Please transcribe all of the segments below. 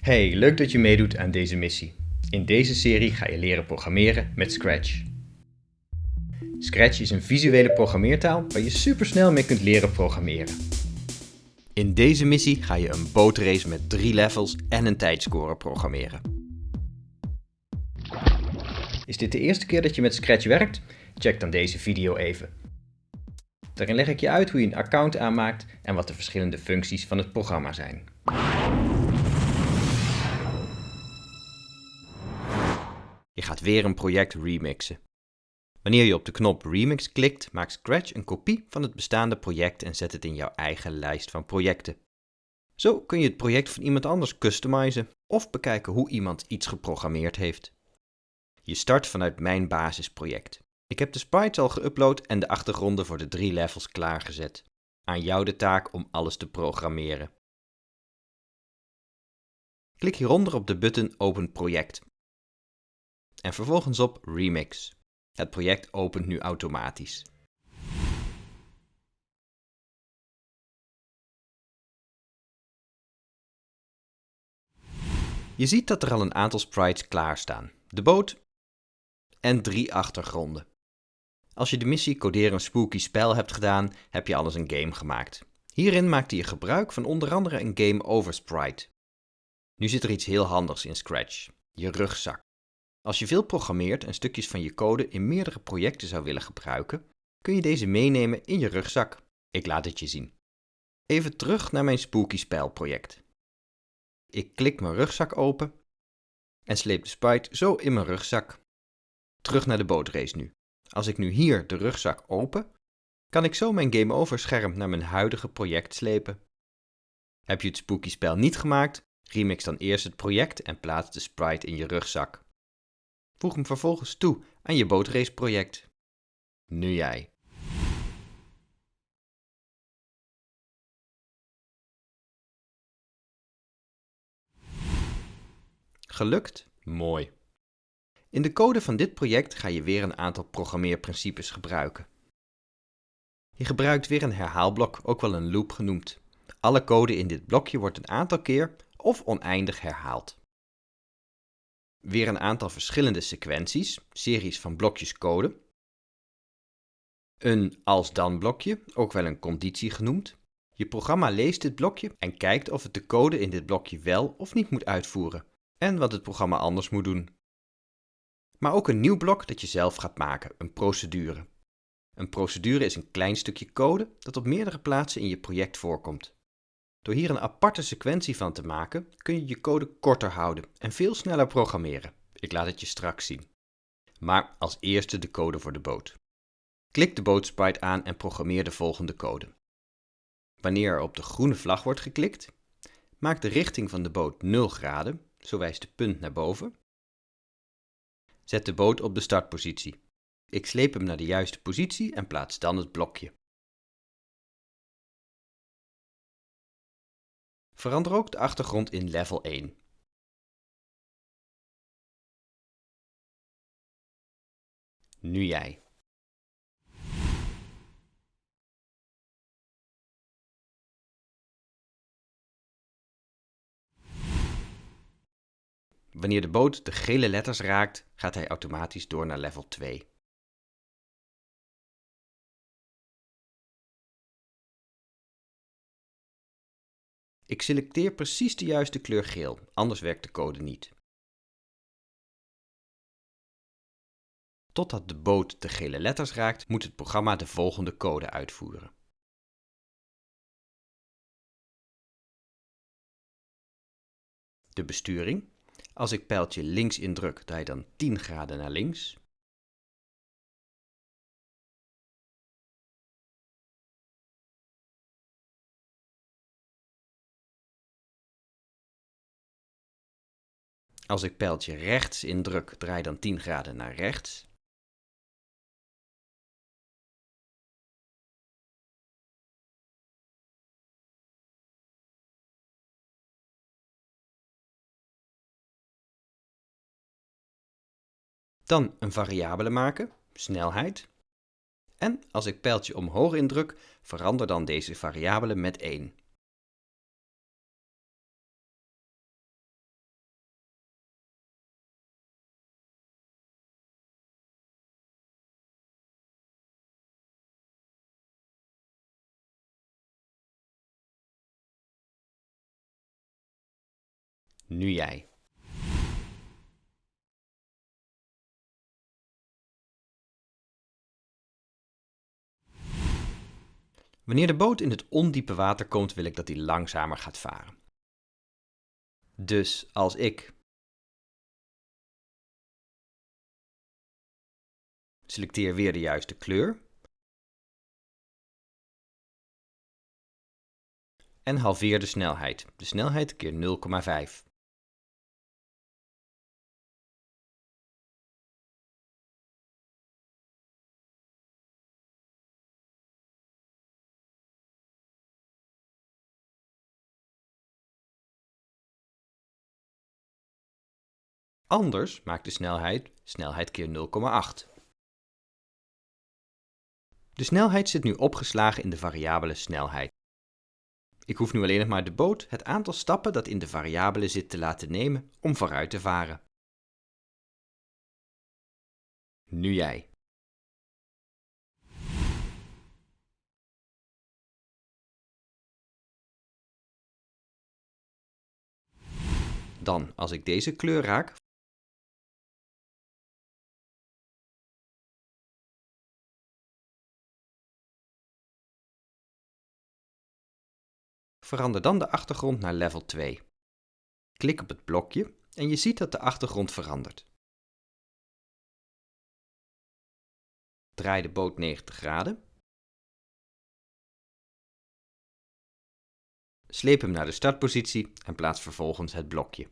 Hey, leuk dat je meedoet aan deze missie. In deze serie ga je leren programmeren met Scratch. Scratch is een visuele programmeertaal waar je supersnel mee kunt leren programmeren. In deze missie ga je een bootrace met drie levels en een tijdscore programmeren. Is dit de eerste keer dat je met Scratch werkt? Check dan deze video even. Daarin leg ik je uit hoe je een account aanmaakt en wat de verschillende functies van het programma zijn. Je gaat weer een project remixen. Wanneer je op de knop Remix klikt, maakt Scratch een kopie van het bestaande project en zet het in jouw eigen lijst van projecten. Zo kun je het project van iemand anders customizen of bekijken hoe iemand iets geprogrammeerd heeft. Je start vanuit mijn basisproject. Ik heb de sprites al geüpload en de achtergronden voor de drie levels klaargezet. Aan jou de taak om alles te programmeren. Klik hieronder op de button Open project en vervolgens op Remix. Het project opent nu automatisch. Je ziet dat er al een aantal sprites klaarstaan. De boot en drie achtergronden. Als je de missie Coderen een spooky spel hebt gedaan, heb je alles een game gemaakt. Hierin maakte je gebruik van onder andere een game over sprite. Nu zit er iets heel handigs in Scratch, je rugzak. Als je veel programmeert en stukjes van je code in meerdere projecten zou willen gebruiken, kun je deze meenemen in je rugzak. Ik laat het je zien. Even terug naar mijn Spooky Spel project. Ik klik mijn rugzak open en sleep de sprite zo in mijn rugzak. Terug naar de bootrace nu. Als ik nu hier de rugzak open, kan ik zo mijn game over scherm naar mijn huidige project slepen. Heb je het spooky spel niet gemaakt, remix dan eerst het project en plaats de sprite in je rugzak. Voeg hem vervolgens toe aan je bootrace project. Nu jij. Gelukt? Mooi. In de code van dit project ga je weer een aantal programmeerprincipes gebruiken. Je gebruikt weer een herhaalblok, ook wel een loop genoemd. Alle code in dit blokje wordt een aantal keer of oneindig herhaald. Weer een aantal verschillende sequenties, series van blokjes code. Een als-dan blokje, ook wel een conditie genoemd. Je programma leest dit blokje en kijkt of het de code in dit blokje wel of niet moet uitvoeren. En wat het programma anders moet doen. Maar ook een nieuw blok dat je zelf gaat maken, een procedure. Een procedure is een klein stukje code dat op meerdere plaatsen in je project voorkomt. Door hier een aparte sequentie van te maken, kun je je code korter houden en veel sneller programmeren. Ik laat het je straks zien. Maar als eerste de code voor de boot. Klik de bootsprite aan en programmeer de volgende code. Wanneer er op de groene vlag wordt geklikt, maak de richting van de boot 0 graden, zo wijst de punt naar boven. Zet de boot op de startpositie. Ik sleep hem naar de juiste positie en plaats dan het blokje. Verander ook de achtergrond in level 1. Nu jij. Wanneer de boot de gele letters raakt, gaat hij automatisch door naar level 2. Ik selecteer precies de juiste kleur geel, anders werkt de code niet. Totdat de boot de gele letters raakt, moet het programma de volgende code uitvoeren. De besturing. Als ik pijltje links indruk, draai dan 10 graden naar links. Als ik pijltje rechts indruk, draai dan 10 graden naar rechts. Dan een variabele maken, snelheid. En als ik pijltje omhoog indruk, verander dan deze variabele met 1. Nu jij. Wanneer de boot in het ondiepe water komt, wil ik dat hij langzamer gaat varen. Dus als ik selecteer weer de juiste kleur en halveer de snelheid. De snelheid keer 0,5. Anders maakt de snelheid snelheid keer 0,8. De snelheid zit nu opgeslagen in de variabele snelheid. Ik hoef nu alleen nog maar de boot het aantal stappen dat in de variabele zit te laten nemen om vooruit te varen. Nu jij. Dan, als ik deze kleur raak, Verander dan de achtergrond naar level 2. Klik op het blokje en je ziet dat de achtergrond verandert. Draai de boot 90 graden. Sleep hem naar de startpositie en plaats vervolgens het blokje.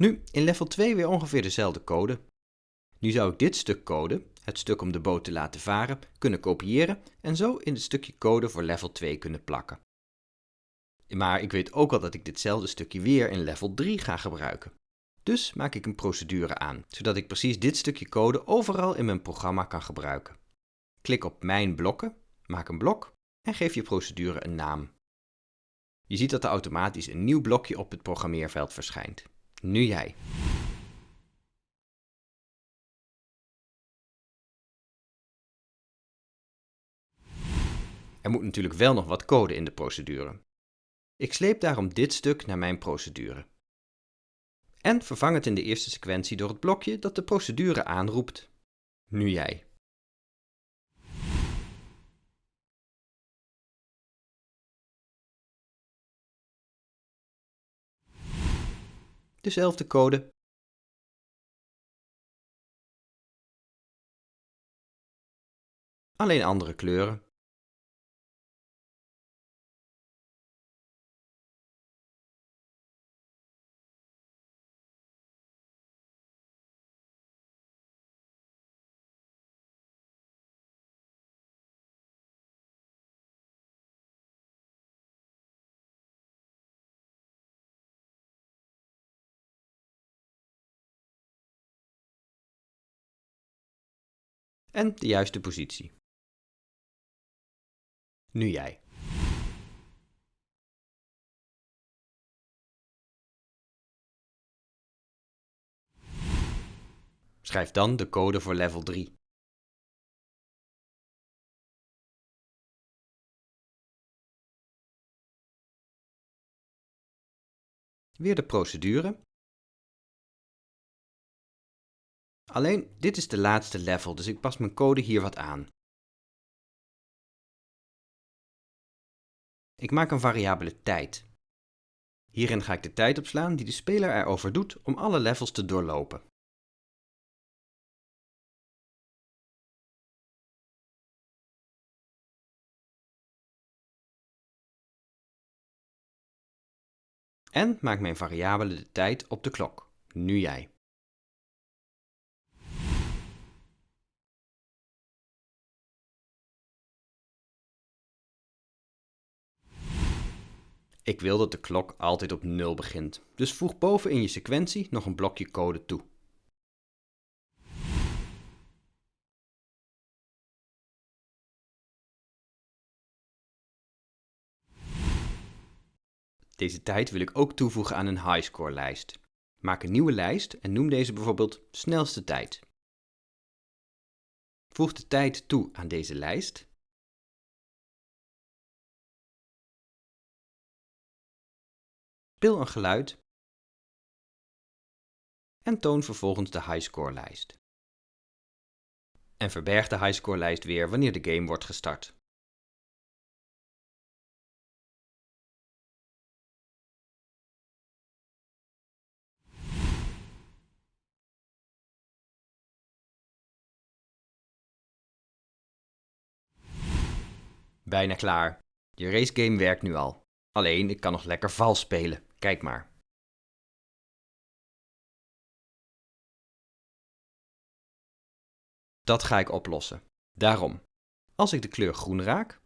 Nu, in level 2 weer ongeveer dezelfde code. Nu zou ik dit stuk code, het stuk om de boot te laten varen, kunnen kopiëren en zo in het stukje code voor level 2 kunnen plakken. Maar ik weet ook al dat ik ditzelfde stukje weer in level 3 ga gebruiken. Dus maak ik een procedure aan, zodat ik precies dit stukje code overal in mijn programma kan gebruiken. Klik op Mijn blokken, maak een blok en geef je procedure een naam. Je ziet dat er automatisch een nieuw blokje op het programmeerveld verschijnt. Nu jij. Er moet natuurlijk wel nog wat code in de procedure. Ik sleep daarom dit stuk naar mijn procedure. En vervang het in de eerste sequentie door het blokje dat de procedure aanroept. Nu jij. Dezelfde code. Alleen andere kleuren. En de juiste positie. Nu jij. Schrijf dan de code voor level 3. Weer de procedure Alleen, dit is de laatste level, dus ik pas mijn code hier wat aan. Ik maak een variabele tijd. Hierin ga ik de tijd opslaan die de speler erover doet om alle levels te doorlopen. En maak mijn variabele de tijd op de klok. Nu jij. Ik wil dat de klok altijd op 0 begint, dus voeg boven in je sequentie nog een blokje code toe. Deze tijd wil ik ook toevoegen aan een highscore lijst. Maak een nieuwe lijst en noem deze bijvoorbeeld snelste tijd. Voeg de tijd toe aan deze lijst. Speel een geluid en toon vervolgens de highscore-lijst. En verberg de highscore-lijst weer wanneer de game wordt gestart. Bijna klaar. Je racegame werkt nu al. Alleen, ik kan nog lekker vals spelen. Kijk maar. Dat ga ik oplossen. Daarom, als ik de kleur groen raak,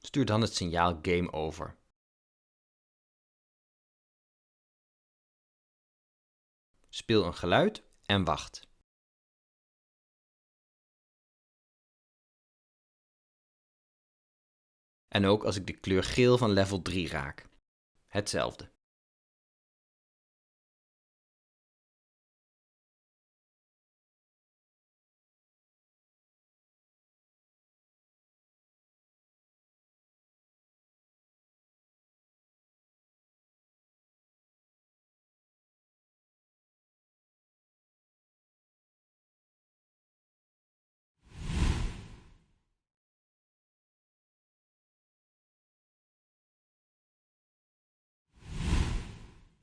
stuur dan het signaal Game Over. Speel een geluid en wacht. En ook als ik de kleur geel van level 3 raak. Hetzelfde.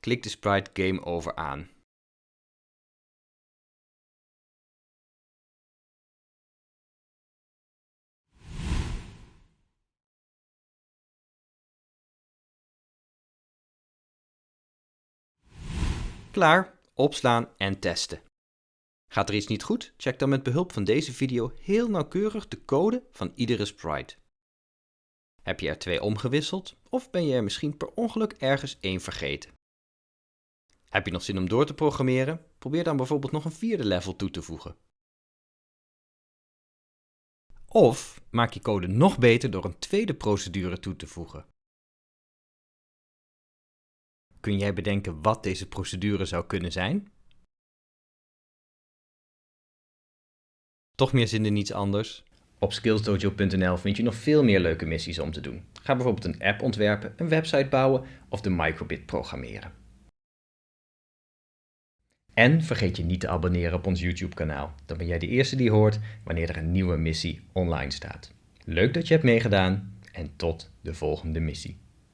Klik de sprite Game Over aan. Klaar, opslaan en testen. Gaat er iets niet goed? Check dan met behulp van deze video heel nauwkeurig de code van iedere sprite. Heb je er twee omgewisseld of ben je er misschien per ongeluk ergens één vergeten? Heb je nog zin om door te programmeren? Probeer dan bijvoorbeeld nog een vierde level toe te voegen. Of maak je code nog beter door een tweede procedure toe te voegen. Kun jij bedenken wat deze procedure zou kunnen zijn? Toch meer zin in iets anders? Op skillsdojo.nl vind je nog veel meer leuke missies om te doen. Ga bijvoorbeeld een app ontwerpen, een website bouwen of de microbit programmeren. En vergeet je niet te abonneren op ons YouTube kanaal. Dan ben jij de eerste die hoort wanneer er een nieuwe missie online staat. Leuk dat je hebt meegedaan en tot de volgende missie.